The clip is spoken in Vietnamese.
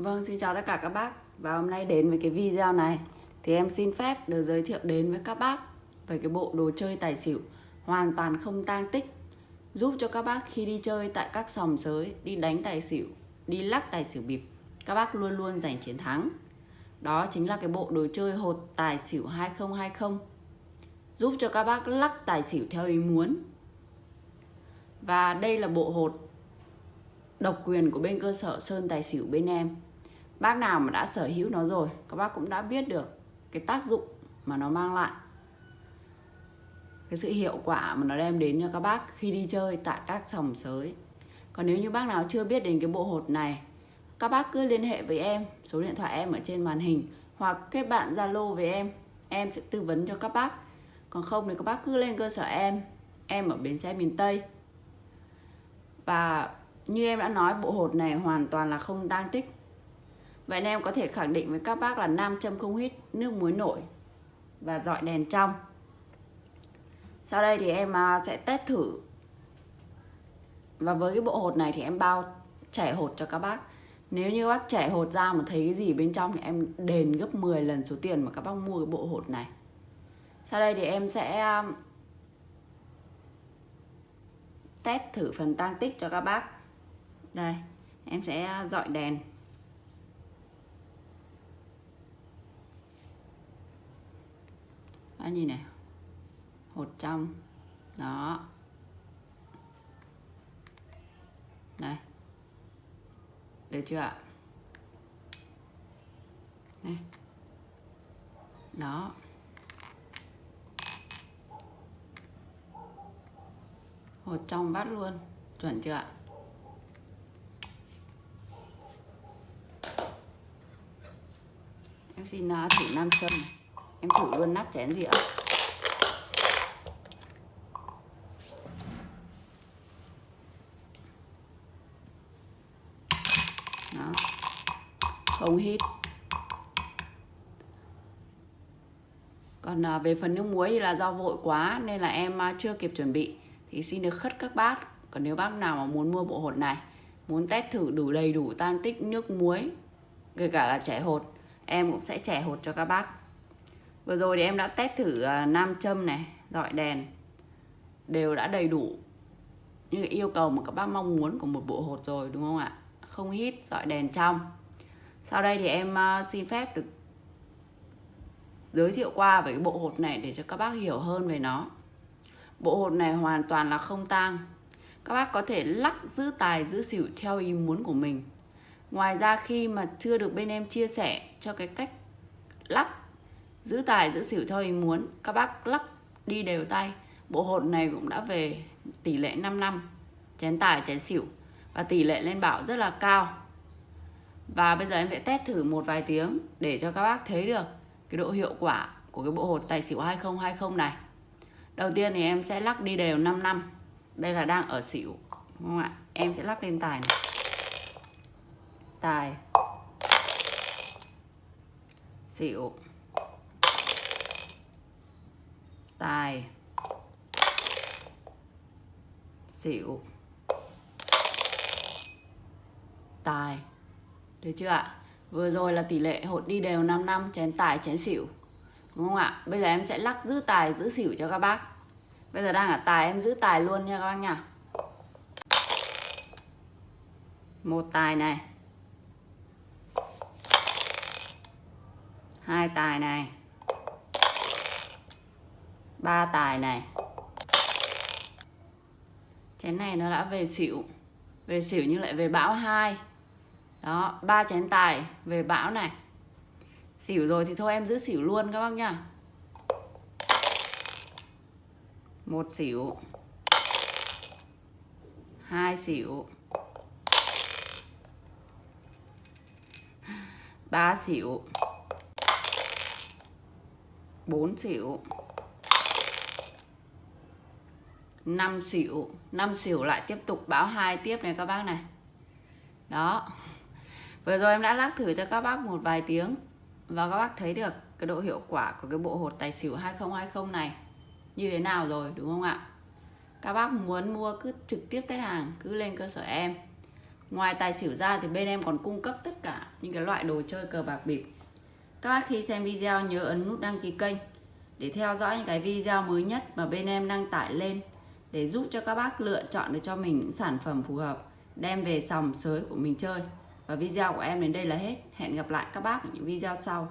Vâng, xin chào tất cả các bác. Và hôm nay đến với cái video này. Thì em xin phép được giới thiệu đến với các bác Về cái bộ đồ chơi tài xỉu Hoàn toàn không tang tích Giúp cho các bác khi đi chơi tại các sòng sới Đi đánh tài xỉu, đi lắc tài xỉu bịp Các bác luôn luôn giành chiến thắng. Đó chính là cái bộ đồ chơi hột tài xỉu 2020 Giúp cho các bác lắc tài xỉu theo ý muốn. Và đây là bộ hột độc quyền của bên cơ sở Sơn Tài Xỉu bên em. Bác nào mà đã sở hữu nó rồi, Các bác cũng đã biết được cái tác dụng mà nó mang lại. Cái sự hiệu quả mà nó đem đến cho các bác khi đi chơi tại các sòng sới. Còn nếu như bác nào chưa biết đến cái bộ hột này, Các bác cứ liên hệ với em, Số điện thoại em ở trên màn hình, Hoặc kết bạn Zalo với em Em sẽ tư vấn cho các bác. Còn không thì các bác cứ lên cơ sở em Em ở bến xe miền Tây. Và như em đã nói, bộ hột này hoàn toàn là không tang tích. Vậy nên em có thể khẳng định với các bác là nam châm không hít, nước muối nổi và dọi đèn trong. Sau đây thì em à, sẽ test thử. Và với cái bộ hột này thì em bao trẻ hột cho các bác. Nếu như các bác trẻ hột ra mà thấy cái gì bên trong thì em đền gấp 10 lần số tiền mà các bác mua cái bộ hột này. Sau đây thì em sẽ à, test thử phần tăng tích cho các bác. Đây, em sẽ à, dọi đèn. Đó, nhìn này. Hột trong đó. Này. Được chưa ạ? Này. Đó. Hột trong bát luôn. Chuẩn chưa ạ? Em xin uh, thử nam châm em thử luôn nắp chén dĩa đó. Không hít. Còn à, về phần nước muối thì là do vội quá nên là em à, chưa kịp chuẩn bị. Thì xin được khất các bác còn nếu bác nào mà muốn mua bộ hột này, muốn test thử đủ đầy đủ tan tích nước muối, kể cả là trẻ hột, em cũng sẽ trẻ hột cho các bác vừa rồi thì em đã test thử à, nam châm này, dọi đèn. Đều đã đầy đủ như yêu cầu mà các bác mong muốn của một bộ hột rồi, đúng không ạ? Không hít, dọi đèn trong. Sau đây thì em à, xin phép được giới thiệu qua về cái bộ hột này để cho các bác hiểu hơn về nó. Bộ hột này hoàn toàn là không tang. Các bác có thể lắc, giữ tài, giữ xỉu theo ý muốn của mình. Ngoài ra khi mà chưa được bên em chia sẻ cho cái cách lắc giữ tài, giữ xỉu theo ý muốn. Các bác lắc đi đều tay. Bộ hột này cũng đã về tỷ lệ 5 năm. Chén tài, chén xỉu. Và tỷ lệ lên bảo rất là cao. Và bây giờ em sẽ test thử một vài tiếng để cho các bác thấy được cái độ hiệu quả của cái bộ hột tài xỉu 2020 này. Đầu tiên thì em sẽ lắc đi đều 5 năm. Đây là đang ở xỉu, đúng không ạ? Em sẽ lắc lên tài này. Tài. Xỉu. Tài. Xỉu. Tài. Được chưa ạ? Vừa rồi là tỷ lệ hột đi đều 5 năm, chén tài, chén xỉu. Đúng không ạ? Bây giờ em sẽ lắc giữ tài, giữ xỉu cho các bác. Bây giờ đang ở tài, em giữ tài luôn nha các bác nha. Một tài này. Hai tài này ba tài này. Chén này nó đã về xỉu. Về xỉu nhưng lại về bão hai. Đó, ba chén tài về bão này. Xỉu rồi thì thôi em giữ xỉu luôn các bác nhá. Một xỉu. Hai xỉu. Ba xỉu. Bốn xỉu. 5 xỉu 5 xỉu lại tiếp tục báo hai tiếp này các bác này. Đó. Vừa rồi em đã lắc thử cho các bác một vài tiếng và các bác thấy được cái độ hiệu quả của cái bộ hột tài xỉu 2020 này như thế nào rồi, đúng không ạ? Các bác muốn mua cứ trực tiếp tới hàng, cứ lên cơ sở em. Ngoài tài xỉu ra thì bên em còn cung cấp tất cả những cái loại đồ chơi cờ bạc bịp. Các bác khi xem video nhớ ấn nút đăng ký kênh để theo dõi những cái video mới nhất mà bên em đăng tải lên để giúp cho các bác lựa chọn được cho mình những sản phẩm phù hợp, đem về sòng sới của mình chơi. Và video của em đến đây là hết. Hẹn gặp lại các bác ở những video sau.